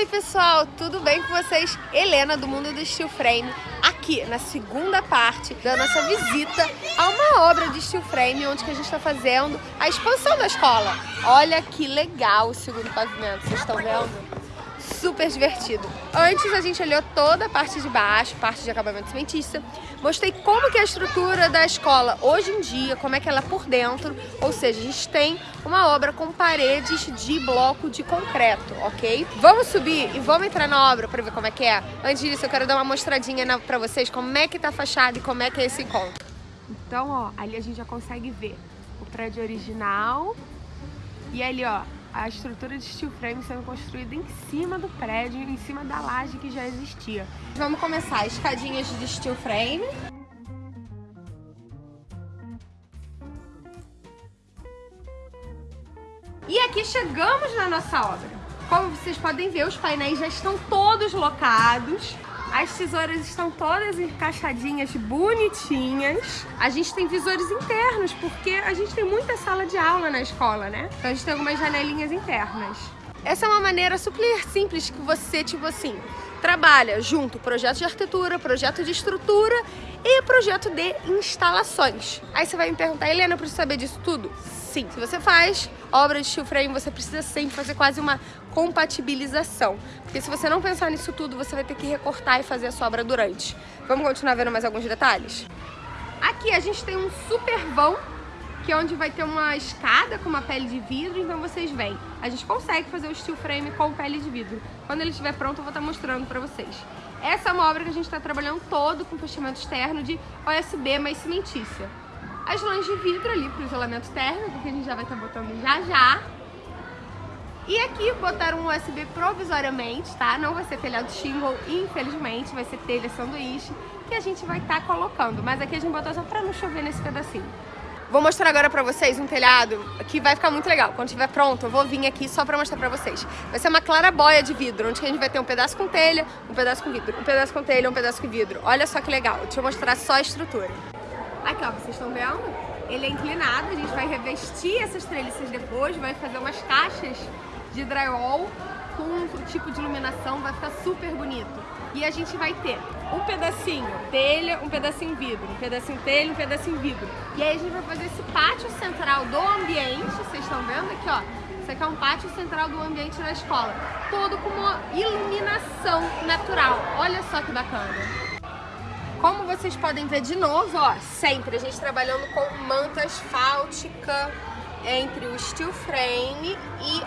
Oi pessoal, tudo bem com vocês? Helena do Mundo do Steel Frame aqui na segunda parte da nossa visita a uma obra de steel frame onde que a gente está fazendo a expansão da escola. Olha que legal o segundo pavimento, vocês estão vendo? Super divertido. Antes a gente olhou toda a parte de baixo, parte de acabamento cimentista. Mostrei como que é a estrutura da escola hoje em dia, como é que ela é por dentro. Ou seja, a gente tem uma obra com paredes de bloco de concreto, ok? Vamos subir e vamos entrar na obra para ver como é que é? Antes disso, eu quero dar uma mostradinha para vocês como é que tá a fachada e como é que é esse encontro. Então, ó, ali a gente já consegue ver o prédio original e ali, ó, a estrutura de steel frame sendo construída em cima do prédio, em cima da laje que já existia. Vamos começar, escadinhas de steel frame. E aqui chegamos na nossa obra. Como vocês podem ver, os painéis já estão todos locados. As tesouras estão todas encaixadinhas, bonitinhas. A gente tem visores internos, porque a gente tem muita sala de aula na escola, né? Então a gente tem algumas janelinhas internas. Essa é uma maneira super simples que você, tipo assim, trabalha junto projeto de arquitetura, projeto de estrutura e projeto de instalações. Aí você vai me perguntar, Helena, eu preciso saber disso tudo? Sim, se você faz obra de steel frame, você precisa sempre fazer quase uma compatibilização. Porque se você não pensar nisso tudo, você vai ter que recortar e fazer a sua obra durante. Vamos continuar vendo mais alguns detalhes? Aqui a gente tem um super vão, que é onde vai ter uma escada com uma pele de vidro, então vocês veem. A gente consegue fazer o steel frame com pele de vidro. Quando ele estiver pronto, eu vou estar mostrando pra vocês. Essa é uma obra que a gente está trabalhando todo com fechamento externo de OSB mais cimentícia as lãs de vidro ali para o isolamento térmico, que a gente já vai estar tá botando já já. E aqui botaram um USB provisoriamente, tá? Não vai ser telhado shingle, infelizmente, vai ser telha sanduíche, que a gente vai estar tá colocando. Mas aqui a gente botou só para não chover nesse pedacinho. Vou mostrar agora pra vocês um telhado que vai ficar muito legal. Quando estiver pronto, eu vou vir aqui só pra mostrar pra vocês. Vai ser uma clarabóia de vidro, onde a gente vai ter um pedaço com telha, um pedaço com vidro, um pedaço com telha, um pedaço com vidro. Olha só que legal. Deixa eu mostrar só a estrutura. Aqui, ó, vocês estão vendo? Ele é inclinado, a gente vai revestir essas treliças depois, vai fazer umas caixas de drywall com um tipo de iluminação, vai ficar super bonito. E a gente vai ter um pedacinho telha, um pedacinho vidro, um pedacinho telha, um pedacinho vidro. E aí a gente vai fazer esse pátio central do ambiente, vocês estão vendo aqui, ó. Isso aqui é um pátio central do ambiente da escola. Todo com uma iluminação natural. Olha só que bacana. Como vocês podem ver de novo, ó, sempre a gente trabalhando com manta asfáltica entre o steel frame e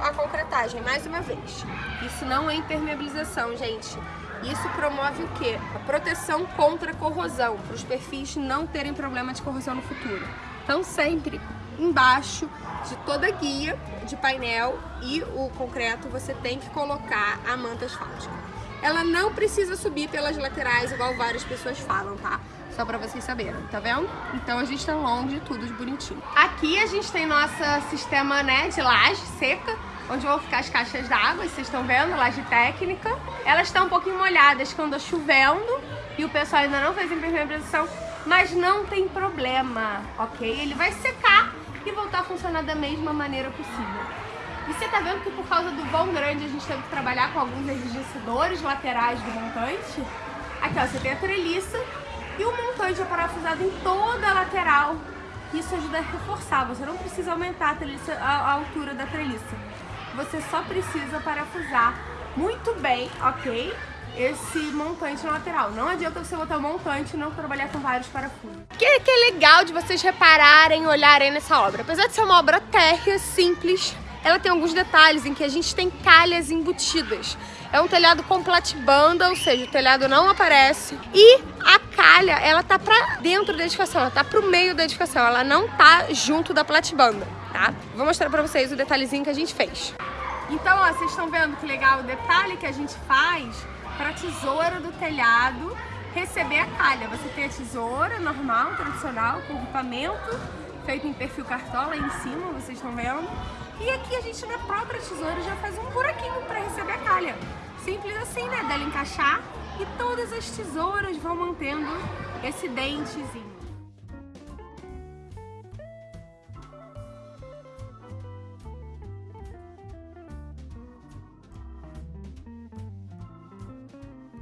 a concretagem, mais uma vez. Isso não é impermeabilização, gente. Isso promove o quê? A proteção contra a corrosão, para os perfis não terem problema de corrosão no futuro. Então sempre embaixo de toda a guia de painel e o concreto você tem que colocar a manta asfáltica ela não precisa subir pelas laterais, igual várias pessoas falam, tá? Só pra vocês saberem, tá vendo? Então a gente tá longe de tudo de bonitinho. Aqui a gente tem nosso sistema, né, de laje seca, onde vão ficar as caixas d'água, vocês estão vendo, laje técnica. Elas estão um pouquinho molhadas quando tá chovendo e o pessoal ainda não fez impermeabilização, mas não tem problema, ok? Ele vai secar e voltar a funcionar da mesma maneira possível. E você tá vendo que por causa do vão grande a gente teve que trabalhar com alguns enrijecedores laterais do montante? Aqui ó, você tem a treliça e o montante é parafusado em toda a lateral. Isso ajuda a reforçar, você não precisa aumentar a, treliça, a, a altura da treliça. Você só precisa parafusar muito bem, ok? esse montante na lateral. Não adianta você botar o montante e não trabalhar com vários parafusos. O que, que é legal de vocês repararem, olharem nessa obra? Apesar de ser uma obra térrea, simples, ela tem alguns detalhes em que a gente tem calhas embutidas. É um telhado com platibanda, ou seja, o telhado não aparece. E a calha, ela tá pra dentro da edificação, ela tá pro meio da edificação, ela não tá junto da platibanda, tá? Vou mostrar pra vocês o detalhezinho que a gente fez. Então, ó, vocês estão vendo que legal o detalhe que a gente faz pra tesoura do telhado receber a calha. Você tem a tesoura normal, tradicional, com equipamento, feito em perfil cartola em cima, vocês estão vendo. E aqui a gente na própria tesoura já faz um buraquinho para receber a calha. Simples assim, né? Dela encaixar e todas as tesouras vão mantendo esse dentezinho.